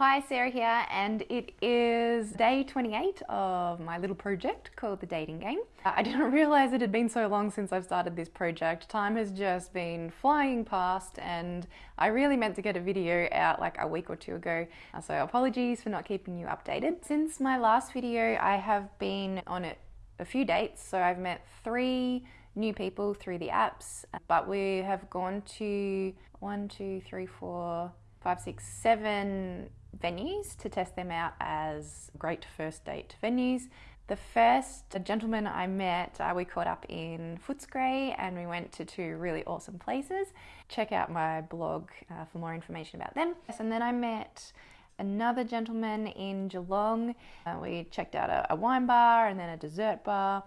Hi, Sarah here, and it is day 28 of my little project called The Dating Game. Uh, I didn't realize it had been so long since I've started this project. Time has just been flying past, and I really meant to get a video out like a week or two ago, uh, so apologies for not keeping you updated. Since my last video, I have been on a, a few dates, so I've met three new people through the apps, but we have gone to one, two, three, four, five, six, seven venues to test them out as great first date venues. The first gentleman I met, uh, we caught up in Footscray and we went to two really awesome places. Check out my blog uh, for more information about them. And then I met another gentleman in Geelong. Uh, we checked out a, a wine bar and then a dessert bar.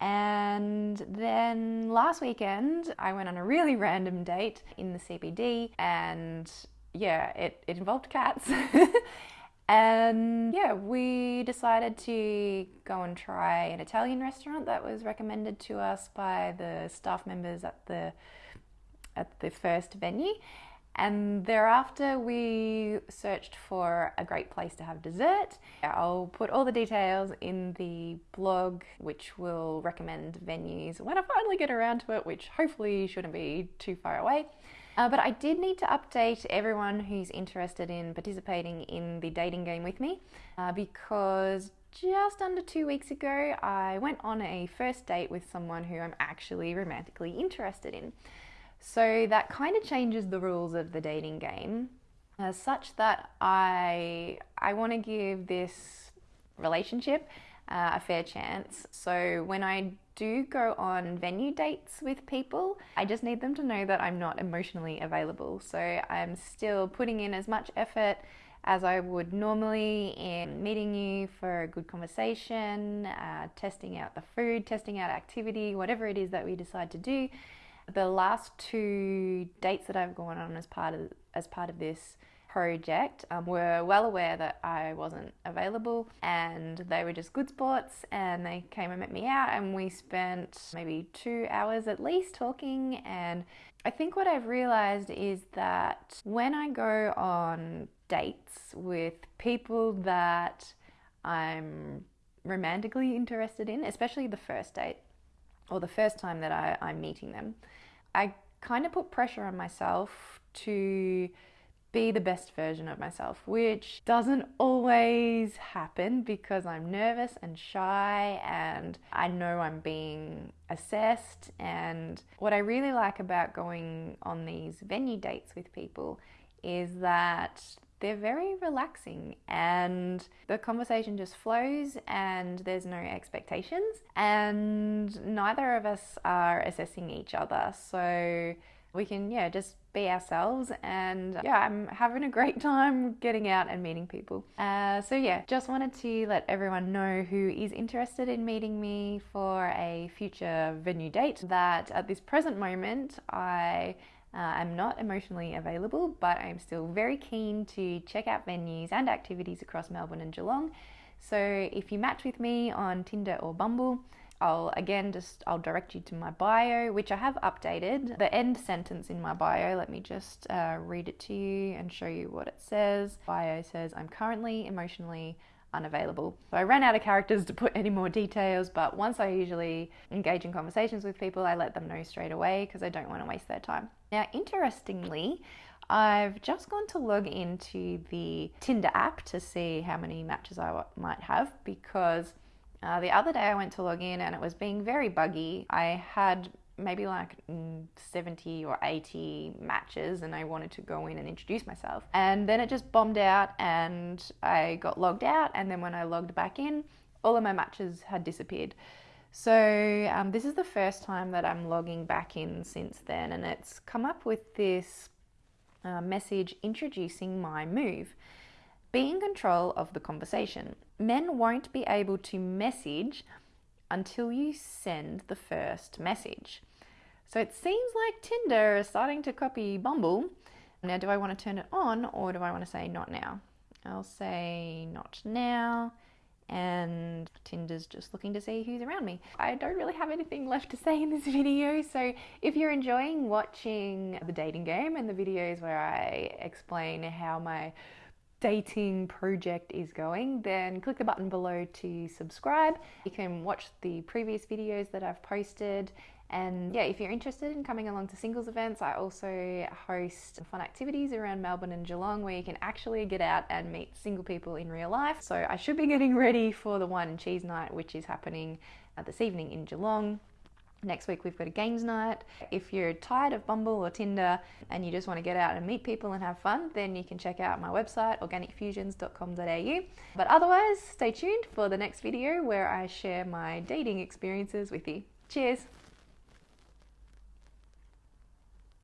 And then last weekend, I went on a really random date in the CBD and yeah, it, it involved cats. and yeah, we decided to go and try an Italian restaurant that was recommended to us by the staff members at the at the first venue. And thereafter, we searched for a great place to have dessert. I'll put all the details in the blog, which will recommend venues when I finally get around to it, which hopefully shouldn't be too far away. Uh, but I did need to update everyone who's interested in participating in the dating game with me uh, because just under two weeks ago I went on a first date with someone who I'm actually romantically interested in. So that kind of changes the rules of the dating game uh, such that I, I want to give this relationship uh, a fair chance. So when I do go on venue dates with people, I just need them to know that I'm not emotionally available. So I'm still putting in as much effort as I would normally in meeting you for a good conversation, uh, testing out the food, testing out activity, whatever it is that we decide to do. The last two dates that I've gone on as part of as part of this project um, were well aware that I wasn't available and they were just good sports and they came and met me out and we spent maybe two hours at least talking. And I think what I've realized is that when I go on dates with people that I'm romantically interested in, especially the first date or the first time that I, I'm meeting them, I kind of put pressure on myself to be the best version of myself, which doesn't always happen because I'm nervous and shy and I know I'm being assessed. And what I really like about going on these venue dates with people is that they're very relaxing and the conversation just flows and there's no expectations and neither of us are assessing each other so we can yeah just be ourselves and yeah i'm having a great time getting out and meeting people uh, so yeah just wanted to let everyone know who is interested in meeting me for a future venue date that at this present moment i uh, I'm not emotionally available, but I'm still very keen to check out venues and activities across Melbourne and Geelong. So if you match with me on Tinder or Bumble, I'll again just I'll direct you to my bio, which I have updated. The end sentence in my bio, let me just uh, read it to you and show you what it says. Bio says, I'm currently emotionally unavailable. So I ran out of characters to put any more details, but once I usually engage in conversations with people, I let them know straight away because I don't want to waste their time. Now, interestingly, I've just gone to log into the Tinder app to see how many matches I might have because uh, the other day I went to log in and it was being very buggy. I had maybe like 70 or 80 matches and I wanted to go in and introduce myself. And then it just bombed out and I got logged out. And then when I logged back in, all of my matches had disappeared. So um, this is the first time that I'm logging back in since then, and it's come up with this uh, message introducing my move. Be in control of the conversation. Men won't be able to message until you send the first message. So it seems like Tinder is starting to copy Bumble. Now, do I want to turn it on or do I want to say not now? I'll say not now. And Tinder's just looking to see who's around me. I don't really have anything left to say in this video, so if you're enjoying watching the dating game and the videos where I explain how my dating project is going, then click the button below to subscribe. You can watch the previous videos that I've posted. And yeah, if you're interested in coming along to singles events, I also host fun activities around Melbourne and Geelong where you can actually get out and meet single people in real life. So I should be getting ready for the wine and cheese night, which is happening this evening in Geelong. Next week, we've got a games night. If you're tired of Bumble or Tinder and you just want to get out and meet people and have fun, then you can check out my website, organicfusions.com.au. But otherwise, stay tuned for the next video where I share my dating experiences with you. Cheers!